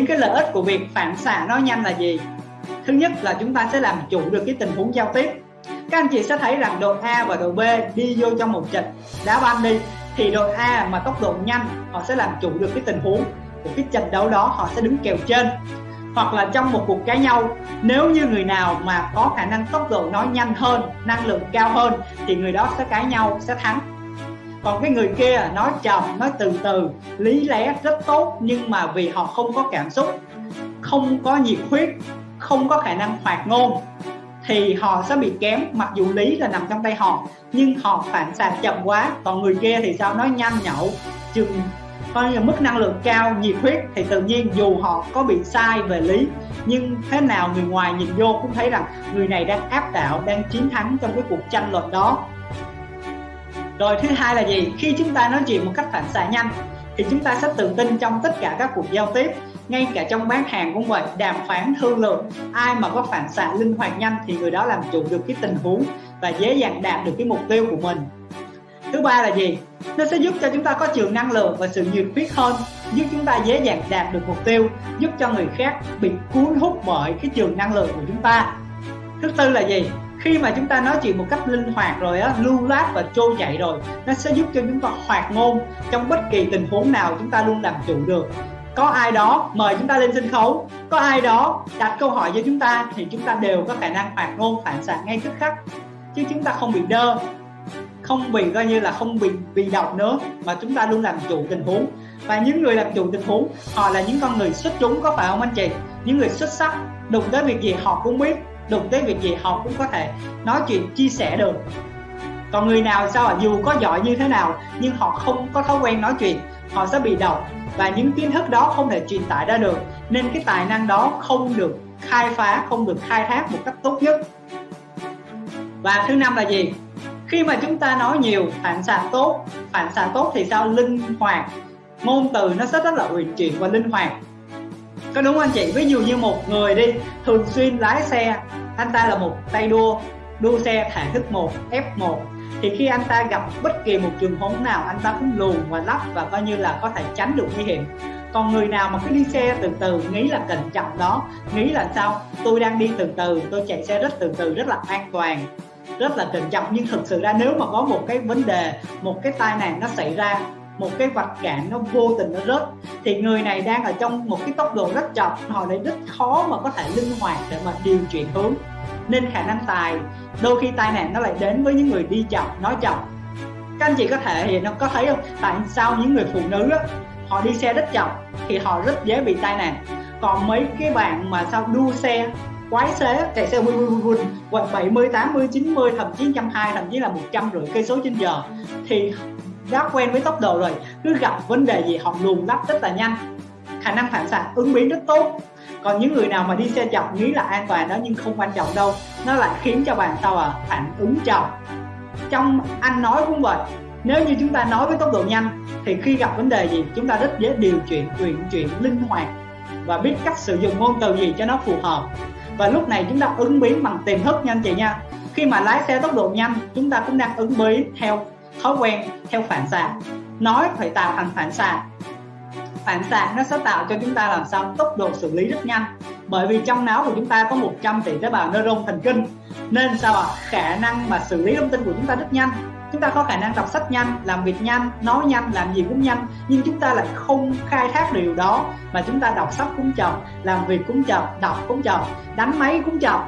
những cái lợi ích của việc phản xạ nói nhanh là gì? Thứ nhất là chúng ta sẽ làm chủ được cái tình huống giao tiếp. Các anh chị sẽ thấy rằng đội A và đội B đi vô trong một trận đá banh đi, thì đội A mà tốc độ nhanh, họ sẽ làm chủ được cái tình huống của cái trận đấu đó, họ sẽ đứng kèo trên. Hoặc là trong một cuộc cãi nhau, nếu như người nào mà có khả năng tốc độ nói nhanh hơn, năng lượng cao hơn, thì người đó sẽ cãi nhau, sẽ thắng còn cái người kia nói chậm nói từ từ, lý lẽ rất tốt, nhưng mà vì họ không có cảm xúc, không có nhiệt huyết, không có khả năng hoạt ngôn, thì họ sẽ bị kém, mặc dù lý là nằm trong tay họ, nhưng họ phản xạ chậm quá. Còn người kia thì sao? Nói nhanh nhậu, chừng coi như mức năng lượng cao, nhiệt huyết, thì tự nhiên dù họ có bị sai về lý, nhưng thế nào người ngoài nhìn vô cũng thấy rằng người này đang áp đảo, đang chiến thắng trong cái cuộc tranh luận đó rồi thứ hai là gì? Khi chúng ta nói chuyện một cách phản xạ nhanh, thì chúng ta sẽ tự tin trong tất cả các cuộc giao tiếp, ngay cả trong bán hàng cũng vậy, đàm phán, thương lượng. Ai mà có phản xạ linh hoạt nhanh thì người đó làm chủ được cái tình huống và dễ dàng đạt được cái mục tiêu của mình. Thứ ba là gì? Nó sẽ giúp cho chúng ta có trường năng lượng và sự nhiệt huyết hơn, giúp chúng ta dễ dàng đạt được mục tiêu, giúp cho người khác bị cuốn hút bởi cái trường năng lượng của chúng ta. Thứ tư là gì? Khi mà chúng ta nói chuyện một cách linh hoạt rồi á, lưu loát và trôi chảy rồi, nó sẽ giúp cho chúng ta hoạt ngôn trong bất kỳ tình huống nào chúng ta luôn làm chủ được. Có ai đó mời chúng ta lên sân khấu, có ai đó đặt câu hỏi cho chúng ta thì chúng ta đều có khả năng hoạt ngôn, phản xạ ngay tức khắc. Chứ chúng ta không bị đơ, không bị coi như là không bị bị động nữa, mà chúng ta luôn làm chủ tình huống. Và những người làm chủ tình huống, họ là những con người xuất chúng, có phải không anh chị? Những người xuất sắc, đụng tới việc gì họ cũng biết đụng tới việc gì họ cũng có thể nói chuyện, chia sẻ được. Còn người nào sao dù có giỏi như thế nào, nhưng họ không có thói quen nói chuyện, họ sẽ bị động và những kiến thức đó không thể truyền tải ra được. Nên cái tài năng đó không được khai phá, không được khai thác một cách tốt nhất. Và thứ năm là gì? Khi mà chúng ta nói nhiều, phản xạ tốt, phản xạ tốt thì sao? Linh hoạt. Ngôn từ nó sẽ rất là uyển chuyển và linh hoạt có đúng không anh chị? Ví dụ như một người đi, thường xuyên lái xe, anh ta là một tay đua đua xe thể thức 1 F1 thì khi anh ta gặp bất kỳ một trường huống nào, anh ta cũng luồn và lắp và coi như là có thể tránh được nguy hiểm. Còn người nào mà cứ đi xe từ từ, nghĩ là cẩn trọng đó, nghĩ là sao? Tôi đang đi từ từ, tôi chạy xe rất từ từ, rất là an toàn, rất là cẩn trọng. Nhưng thực sự ra nếu mà có một cái vấn đề, một cái tai nạn nó xảy ra một cái vật cản nó vô tình nó rớt thì người này đang ở trong một cái tốc độ rất chậm họ lại rất khó mà có thể linh hoạt để mà điều chuyển hướng nên khả năng tài đôi khi tai nạn nó lại đến với những người đi chậm nói chậm các anh chị có thể thì nó có thấy không tại sao những người phụ nữ á, họ đi xe rất chậm thì họ rất dễ bị tai nạn còn mấy cái bạn mà sao đua xe quái xế chạy xe vun vun vun vun 70 80 90 thậm chí 120 thậm chí là 150 cây số trên giờ thì đã quen với tốc độ rồi, cứ gặp vấn đề gì họ luồn lách rất là nhanh. Khả năng phản xạ ứng biến rất tốt. Còn những người nào mà đi xe chậm, nghĩ là an toàn đó nhưng không quan trọng đâu, nó lại khiến cho bạn sao à phản ứng chậm. Trong anh nói cũng vậy, nếu như chúng ta nói với tốc độ nhanh, thì khi gặp vấn đề gì, chúng ta rất dễ điều chuyển chuyển chuyển linh hoạt và biết cách sử dụng ngôn từ gì cho nó phù hợp. Và lúc này chúng ta ứng biến bằng tiềm thức nha anh chị nha. Khi mà lái xe tốc độ nhanh, chúng ta cũng đang ứng biến theo thói quen theo phản xạ. Nói phải tạo thành phản xạ. Phản xạ nó sẽ tạo cho chúng ta làm sao? Tốc độ xử lý rất nhanh. Bởi vì trong não của chúng ta có 100 tỷ tế bào neuron thần kinh. Nên sao ạ? À? khả năng mà xử lý thông tin của chúng ta rất nhanh. Chúng ta có khả năng đọc sách nhanh, làm việc nhanh, nói nhanh, làm gì cũng nhanh. Nhưng chúng ta lại không khai thác điều đó mà chúng ta đọc sách cũng chậm, làm việc cũng chậm, đọc cũng chậm, đánh máy cũng chậm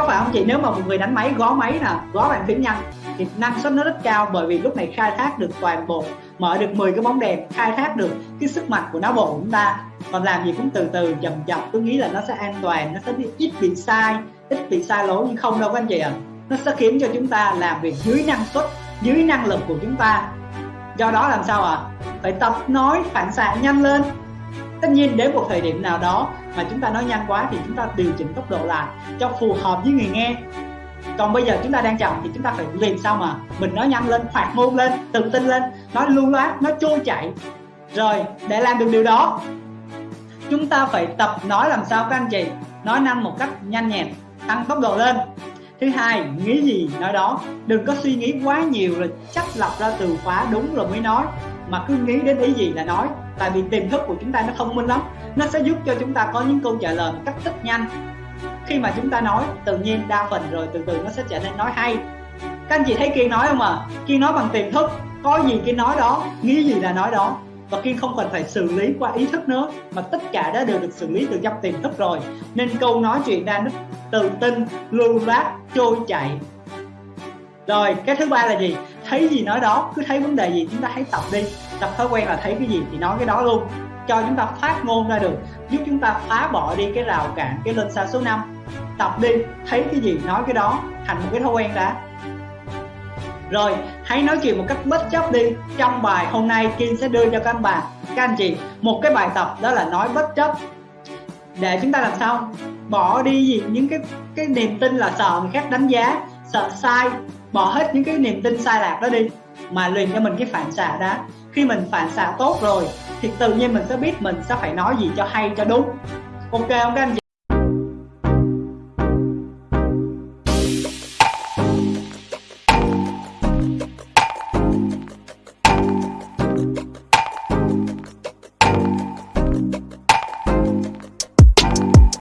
các bạn không chị? Nếu mà một người đánh máy gõ máy nè gõ bàn phím nhanh, thì năng suất nó rất cao bởi vì lúc này khai thác được toàn bộ, mở được 10 cái bóng đèn, khai thác được cái sức mạnh của não bộ của chúng ta. Còn làm gì cũng từ từ, chậm chậm tôi nghĩ là nó sẽ an toàn, nó sẽ ít bị sai, ít bị sai lỗi nhưng không đâu các anh chị ạ. À. nó sẽ khiến cho chúng ta làm việc dưới năng suất, dưới năng lực của chúng ta. Do đó làm sao ạ? À? phải tập nói phản xạ nhanh lên tất nhiên đến một thời điểm nào đó mà chúng ta nói nhanh quá thì chúng ta điều chỉnh tốc độ lại cho phù hợp với người nghe. Còn bây giờ chúng ta đang chậm thì chúng ta phải làm sao mà mình nói nhanh lên hoạt ngôn lên, tự tin lên, nói lưu loát, nói trôi chảy. Rồi, để làm được điều đó, chúng ta phải tập nói làm sao các anh chị, nói năng một cách nhanh nhẹn, tăng tốc độ lên. Thứ hai, nghĩ gì nói đó, đừng có suy nghĩ quá nhiều rồi chắc lọc ra từ khóa đúng rồi mới nói mà cứ nghĩ đến ý gì là nói. Tại vì tiềm thức của chúng ta nó thông minh lắm. Nó sẽ giúp cho chúng ta có những câu trả lời một cách rất nhanh. Khi mà chúng ta nói, tự nhiên đa phần rồi, từ từ nó sẽ trở nên nói hay. Các anh chị thấy kiên nói không ạ? À? kiên nói bằng tiềm thức. Có gì kiên nói đó, nghĩ gì là nói đó. Và kiên không cần phải xử lý qua ý thức nữa, mà tất cả đã đều được xử lý từ trong tiềm thức rồi. Nên câu nói chuyện ra nó tự tin, lưu loát, trôi chảy. Rồi, cái thứ ba là gì? Thấy gì nói đó, cứ thấy vấn đề gì chúng ta hãy tập đi. Tập thói quen là thấy cái gì thì nói cái đó luôn. Cho chúng ta phát ngôn ra được, giúp chúng ta phá bỏ đi cái rào cản, cái lên xa số 5 tập đi, thấy cái gì nói cái đó, thành một cái thói quen đã. Rồi, hãy nói chuyện một cách bất chấp đi. Trong bài hôm nay, Kim sẽ đưa cho các anh bạn các anh chị một cái bài tập đó là nói bất chấp. Để chúng ta làm sao? Bỏ đi gì những cái cái niềm tin là sợ người khác đánh giá, sợ sai bỏ hết những cái niềm tin sai lạc đó đi. Mà luyện cho mình cái phản xạ đó. Khi mình phản xạ tốt rồi, thì tự nhiên mình sẽ biết mình sẽ phải nói gì cho hay, cho đúng. Ok không các anh chị?